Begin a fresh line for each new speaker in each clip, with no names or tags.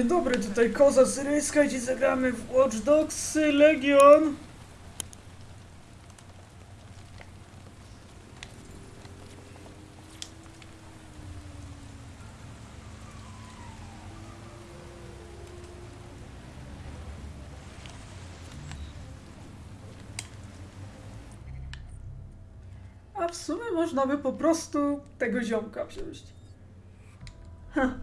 dobry, tutaj koza syryjska, dziś zagramy w Watch Dogs Legion. A w sumie można by po prostu tego ziomka wziąć. Ha.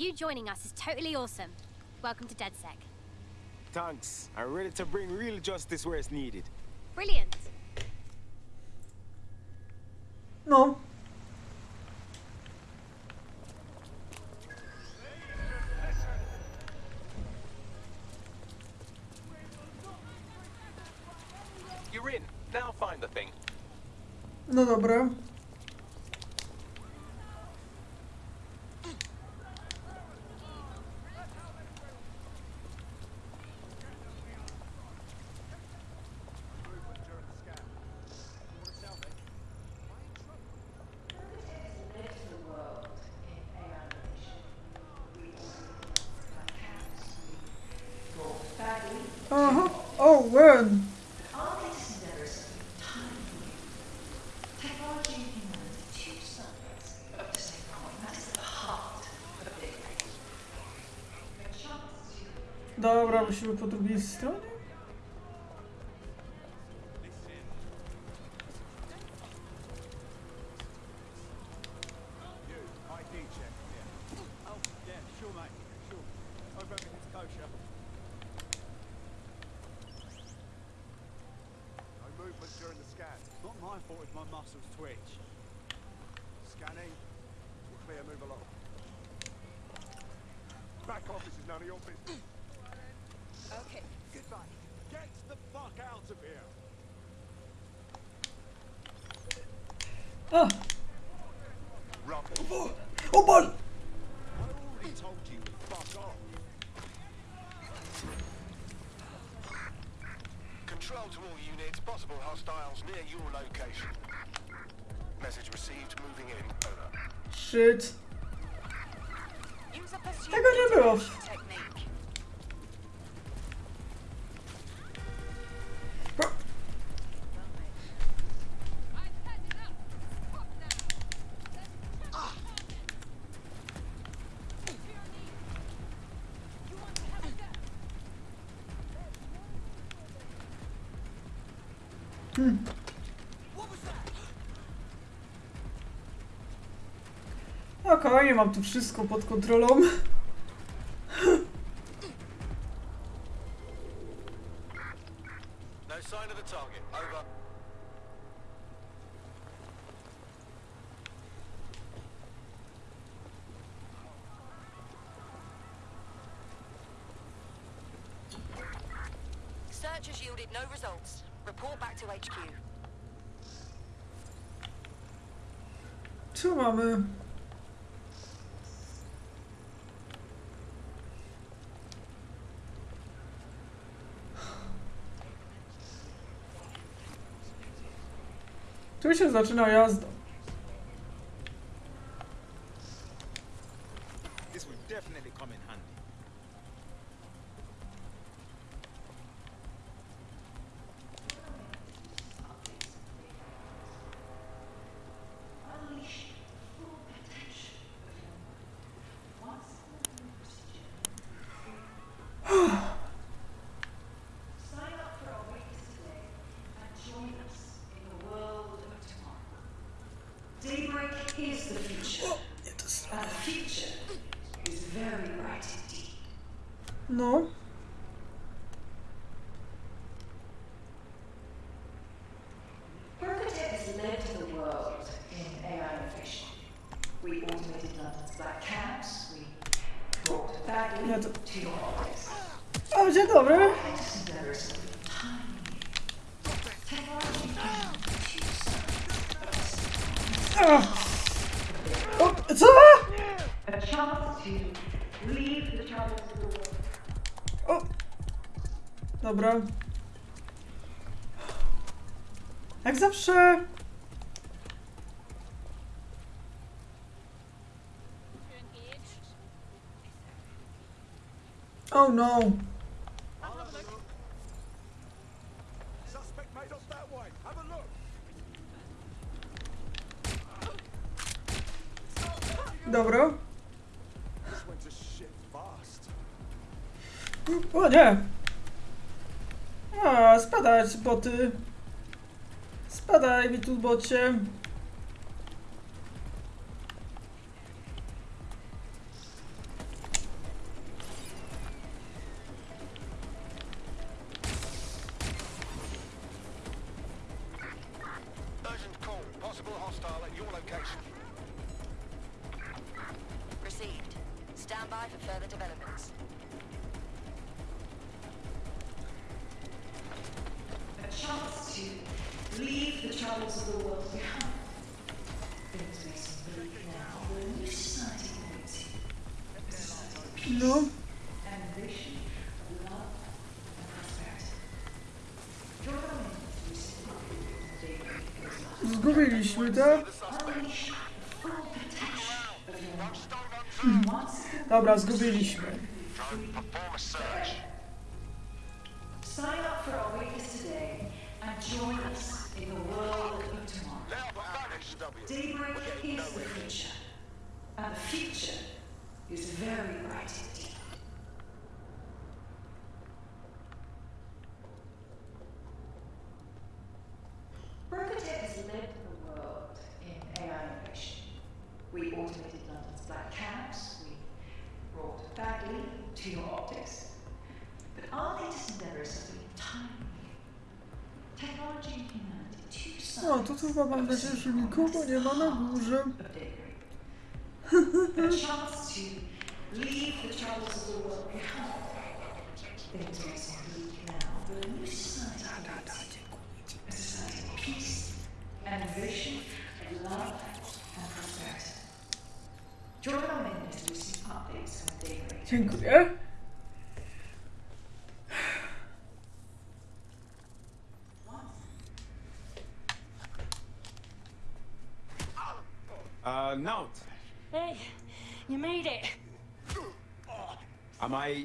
You joining us is totally awesome. Welcome to DedSec.
Thanks. I'm ready to bring real justice where it's needed.
Brilliant.
No.
You're in. Now find the thing.
No dobra. Aha. Oh, when? Dobra, musimy po drugiej stronie.
Not my fault if my muscles twitch.
Scanning. We're clear, move along. Back office is none of your business.
Okay, goodbye. Get the fuck out of here!
Ah!
Rubbish.
O bol!
I already 12 to
all units, possible hostiles near your location. Message received, moving in. Over.
Shit.
Technique.
Okej, mam tu wszystko pod kontrolą.
No sign of target. Over.
Report back to HQ.
Co mamy? Tu się zaczyna jazda.
This will definitely come in handy.
O, dzień dobry. O, co? O. Dobra. Jak zawsze.
To shit fast.
O nie. A, spadać boty. Spadaj mi tu bocie.
Hostile at your location.
Received. Stand by for further developments.
a chance to leave the troubles of the world behind. Things may seem bleak now, but a new society awaits you. A society of peace
No.
and vision, of love and prosperity. Join our men as we celebrate the day that goes live.
Zgubiliśmy, tak?
Unleash the full potential of your mind. Once
Dobra, zgubiliśmy.
Daybreak is the future, and the future is very bright indeed.
O, to tu chyba mam nadzieję, że nikogo nie ma na górze.
of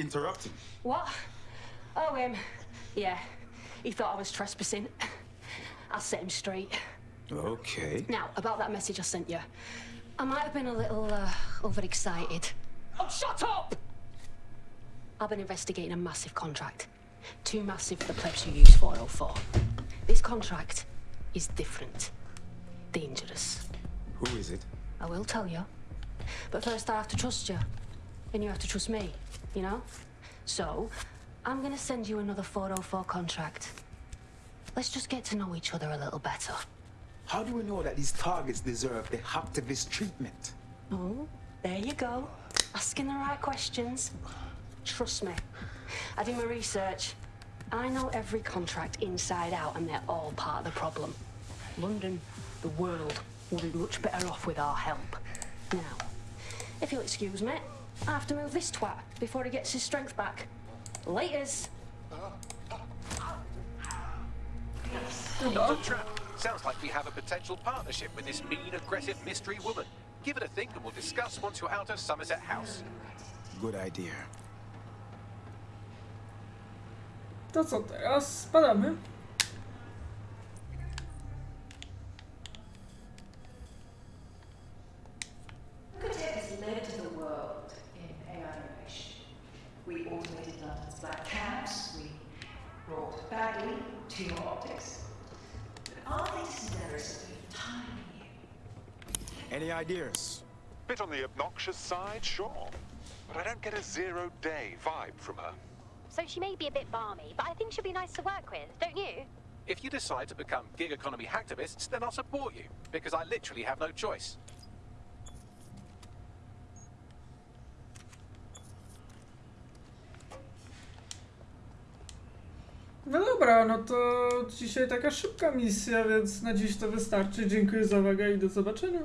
interrupting?
What? Oh, him. Yeah, he thought I was trespassing. I'll set him straight.
Okay.
Now, about that message I sent you. I might have been a little uh, overexcited. Oh, shut up! I've been investigating a massive contract. Too massive for the plebs who use 404. This contract is different. Dangerous.
Who is it?
I will tell you. But first I have to trust you. And you have to trust me, you know? So, I'm gonna send you another 404 contract. Let's just get to know each other a little better.
How do we know that these targets deserve the hacktivist treatment?
Oh, there you go. Asking the right questions. Trust me. I do my research. I know every contract inside out, and they're all part of the problem. London, the world, will be much better off with our help. Now, if you'll excuse me, I have to move this twat before he gets his strength back. Laters.
Dr. Trap, sounds like we have a potential partnership with this mean, aggressive mystery woman. Give it a think and we'll discuss once you're out of Somerset House.
Good idea.
To co teraz? Spadamy.
Broca Tech has led the world in AI innovation. We automated London's black cabs, we brought Bagley to your optics. But our latest endeavors have been entirely new.
Any ideas?
Bit on the obnoxious side, sure. But I don't get a zero-day vibe from her.
So she may be a bit balmy, but I think she'll be nice to work with, don't you?
If you decide to become gig economy hacktivists, then I'll support you, because I literally have no choice.
No dobra, no to dzisiaj taka szybka misja, więc na dziś to wystarczy. Dziękuję za uwagę i do zobaczenia.